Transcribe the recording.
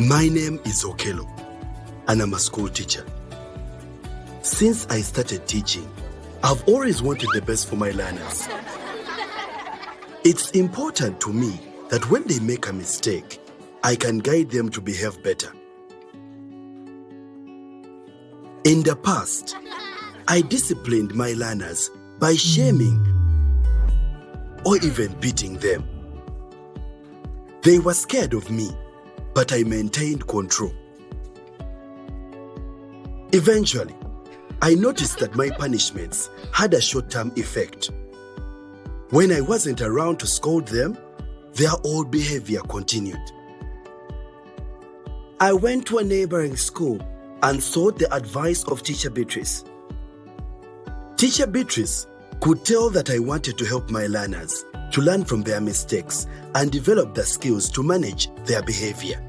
My name is Okelo, and I'm a school teacher. Since I started teaching, I've always wanted the best for my learners. It's important to me that when they make a mistake, I can guide them to behave better. In the past, I disciplined my learners by shaming or even beating them. They were scared of me, but I maintained control. Eventually, I noticed that my punishments had a short term effect. When I wasn't around to scold them, their old behavior continued. I went to a neighboring school and sought the advice of Teacher Beatrice. Teacher Beatrice could tell that I wanted to help my learners to learn from their mistakes and develop the skills to manage their behavior.